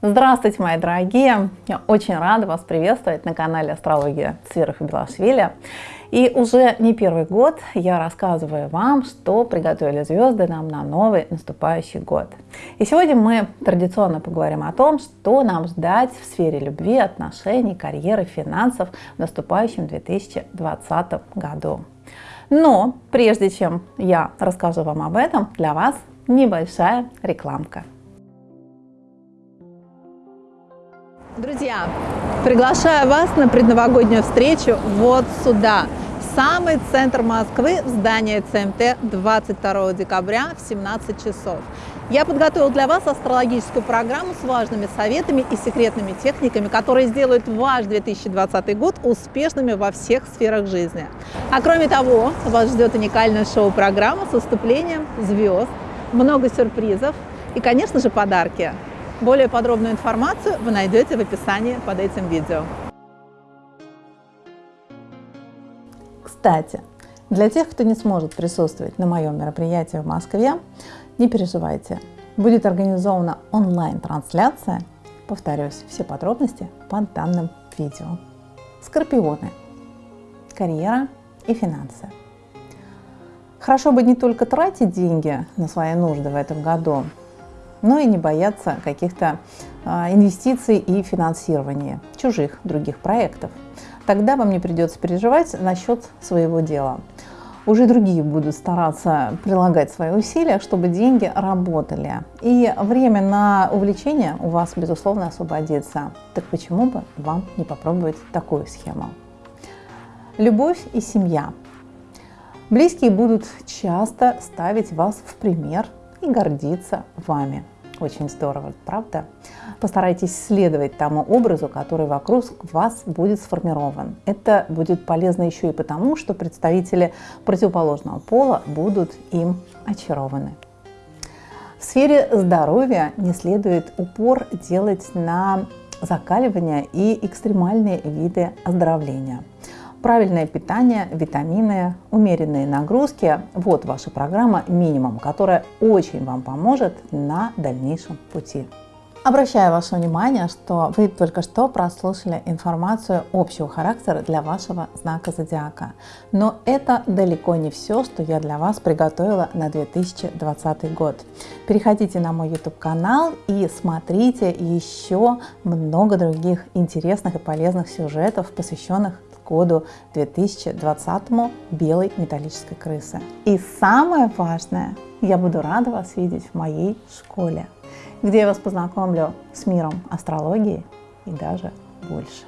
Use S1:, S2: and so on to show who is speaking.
S1: Здравствуйте, мои дорогие! Я очень рада вас приветствовать на канале Астрология и Белашвили. И уже не первый год я рассказываю вам, что приготовили звезды нам на новый наступающий год. И сегодня мы традиционно поговорим о том, что нам ждать в сфере любви, отношений, карьеры, финансов в наступающем 2020 году. Но прежде чем я расскажу вам об этом, для вас небольшая рекламка. Друзья, приглашаю вас на предновогоднюю встречу вот сюда, в самый центр Москвы, в здание ЦМТ 22 декабря в 17 часов. Я подготовил для вас астрологическую программу с важными советами и секретными техниками, которые сделают ваш 2020 год успешными во всех сферах жизни. А кроме того, вас ждет уникальная шоу-программа с выступлением звезд, много сюрпризов и, конечно же, подарки. Более подробную информацию вы найдете в описании под этим видео. Кстати, для тех, кто не сможет присутствовать на моем мероприятии в Москве, не переживайте. Будет организована онлайн-трансляция. Повторюсь, все подробности под данным видео. Скорпионы. Карьера и финансы. Хорошо бы не только тратить деньги на свои нужды в этом году, но и не бояться каких-то а, инвестиций и финансирования чужих других проектов. Тогда вам не придется переживать насчет своего дела. Уже другие будут стараться прилагать свои усилия, чтобы деньги работали. И время на увлечение у вас, безусловно, освободится. Так почему бы вам не попробовать такую схему? Любовь и семья. Близкие будут часто ставить вас в пример и гордиться вами. Очень здорово, правда? Постарайтесь следовать тому образу, который вокруг вас будет сформирован. Это будет полезно еще и потому, что представители противоположного пола будут им очарованы. В сфере здоровья не следует упор делать на закаливание и экстремальные виды оздоровления – Правильное питание, витамины, умеренные нагрузки – вот ваша программа минимум, которая очень вам поможет на дальнейшем пути. Обращаю ваше внимание, что вы только что прослушали информацию общего характера для вашего знака зодиака. Но это далеко не все, что я для вас приготовила на 2020 год. Переходите на мой YouTube канал и смотрите еще много других интересных и полезных сюжетов, посвященных году 2020 белой металлической крысы. И самое важное, я буду рада вас видеть в моей школе, где я вас познакомлю с миром астрологии и даже больше.